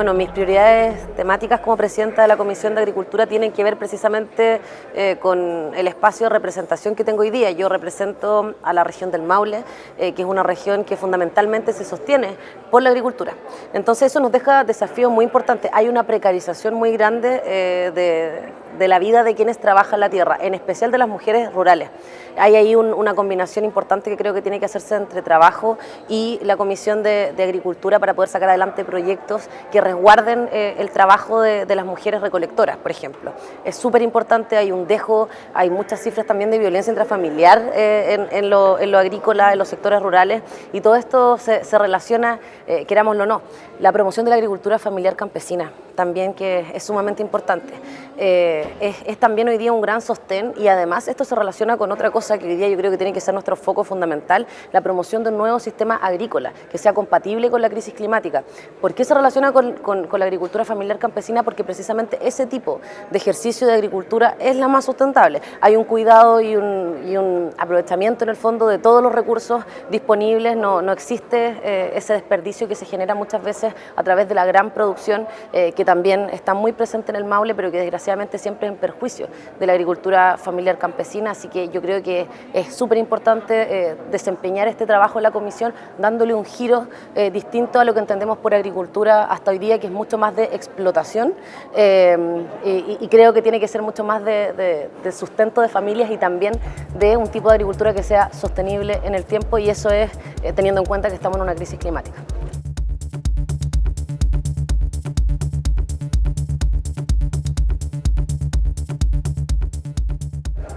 Bueno, mis prioridades temáticas como presidenta de la Comisión de Agricultura tienen que ver precisamente eh, con el espacio de representación que tengo hoy día. Yo represento a la región del Maule, eh, que es una región que fundamentalmente se sostiene por la agricultura. Entonces eso nos deja desafíos muy importantes. Hay una precarización muy grande eh, de, la vida de quienes trabajan la tierra, en especial de las mujeres rurales. Hay ahí una combinación importante que creo que tiene que hacerse entre trabajo y la Comisión de, de Agricultura para poder sacar adelante proyectos que resguarden eh, el trabajo de, las mujeres recolectoras, por ejemplo. Es súper importante, hay un dejo, hay muchas cifras también de violencia intrafamiliar eh, en, lo, agrícola, en los sectores rurales, y todo esto se, relaciona, eh, querámoslo o no, la promoción de la agricultura familiar campesina, también que es sumamente importante. es, es, también hoy día un gran sostén y además esto se relaciona con otra cosa que hoy día yo creo que tiene que ser nuestro foco fundamental, la promoción de un nuevo sistema agrícola que sea compatible con la crisis climática. ¿Por qué se relaciona con con, la agricultura familiar campesina porque precisamente ese tipo de ejercicio de agricultura es la más sustentable. Hay un cuidado y un, aprovechamiento en el fondo de todos los recursos disponibles, no, no existe eh, ese desperdicio que se genera muchas veces a través de la gran producción eh, que también está muy presente en el Maule, pero que desgraciadamente siempre es en perjuicio de la agricultura familiar campesina, así que yo creo que es súper importante eh, desempeñar este trabajo en la comisión dándole un giro distinto a lo que entendemos por agricultura hasta hoy día que es mucho más de explotación eh, y, creo que tiene que ser mucho más de, sustento de familias y también de un tipo de agricultura que sea sostenible en el tiempo y eso es eh, teniendo en cuenta que estamos en una crisis climática.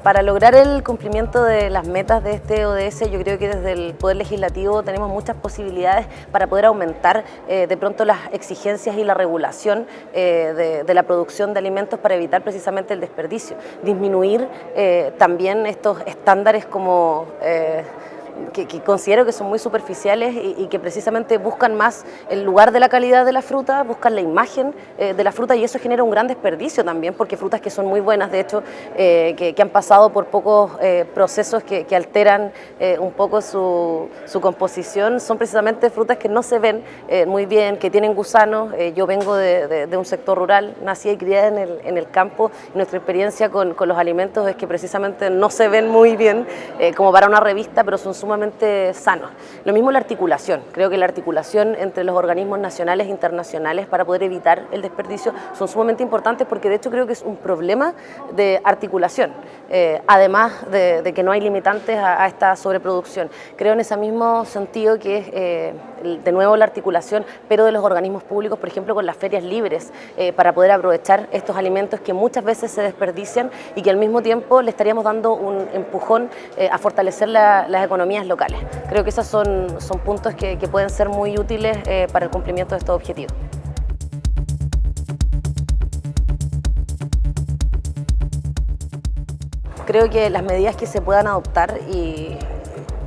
Para lograr el cumplimiento de las metas de este ODS, yo creo que desde el Poder Legislativo tenemos muchas posibilidades para poder aumentar eh, de pronto las exigencias y la regulación eh, de, la producción de alimentos para evitar precisamente el desperdicio. Disminuir eh, también estos estándares como que, considero que son muy superficiales y, que precisamente buscan más el lugar de la calidad de la fruta, buscan la imagen eh, de la fruta y eso genera un gran desperdicio también porque frutas que son muy buenas, de hecho, eh, que, han pasado por pocos eh, procesos que, alteran un poco su, composición, son precisamente frutas que no se ven muy bien, que tienen gusanos. yo vengo de, un sector rural, nací y criada en el, en el campo y nuestra experiencia con, con, los alimentos es que precisamente no se ven muy bien como para una revista, pero son sumamente sanos. Lo mismo la articulación, creo que la articulación entre los organismos nacionales e internacionales para poder evitar el desperdicio son sumamente importantes porque de hecho creo que es un problema de articulación, eh, además de, que no hay limitantes a, esta sobreproducción. Creo en ese mismo sentido que es eh, de nuevo la articulación, pero de los organismos públicos, por ejemplo con las ferias libres, eh, para poder aprovechar estos alimentos que muchas veces se desperdician y que al mismo tiempo le estaríamos dando un empujón a fortalecer las economías locales. Creo que esos son, son puntos que, pueden ser muy útiles eh, para el cumplimiento de estos objetivos. Creo que las medidas que se puedan adoptar y,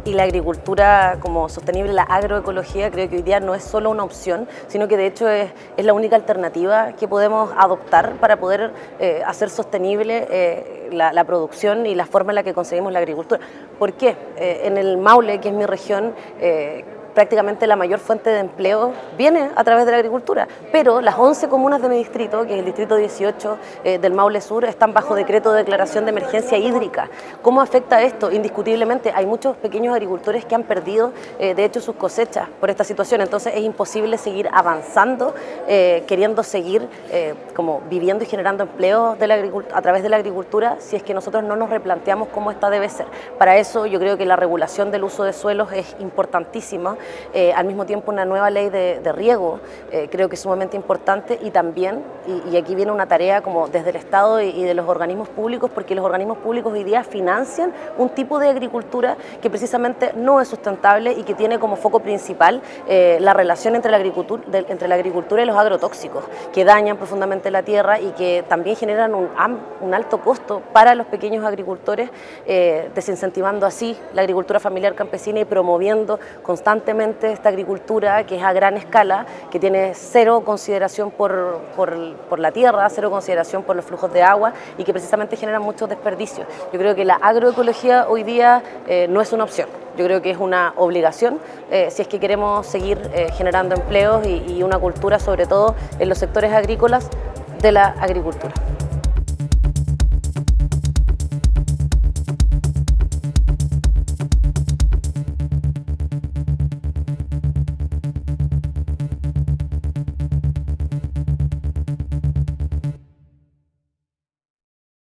y la agricultura como sostenible, la agroecología, creo que hoy día no es solo una opción, sino que de hecho es, es la única alternativa que podemos adoptar para poder eh, hacer sostenible eh, la, producción y la forma en la que conseguimos la agricultura. ¿Por qué? Eh, en el Maule, que es mi región, prácticamente la mayor fuente de empleo viene a través de la agricultura, pero las 11 comunas de mi distrito, que es el distrito 18 eh, del Maule Sur, están bajo decreto de declaración de emergencia hídrica. ¿Cómo afecta esto? Indiscutiblemente hay muchos pequeños agricultores que han perdido eh, de hecho sus cosechas por esta situación, entonces es imposible seguir avanzando, eh, queriendo seguir como viviendo y generando empleo de la a través de la agricultura si es que nosotros no nos replanteamos cómo esta debe ser. Para eso yo creo que la regulación del uso de suelos es importantísima eh, al mismo tiempo una nueva ley de, riego, eh, creo que es sumamente importante y también, y, aquí viene una tarea como desde el Estado y, de los organismos públicos, porque los organismos públicos hoy día financian un tipo de agricultura que precisamente no es sustentable y que tiene como foco principal eh, la relación entre la, agricultura, entre la agricultura y los agrotóxicos, que dañan profundamente la tierra y que también generan un, un alto costo para los pequeños agricultores, desincentivando así la agricultura familiar campesina y promoviendo constantemente esta agricultura que es a gran escala, que tiene cero consideración por, por, la tierra, cero consideración por los flujos de agua y que precisamente genera muchos desperdicios. Yo creo que la agroecología hoy día eh, no es una opción, yo creo que es una obligación eh, si es que queremos seguir eh, generando empleos y una cultura sobre todo en los sectores agrícolas de la agricultura.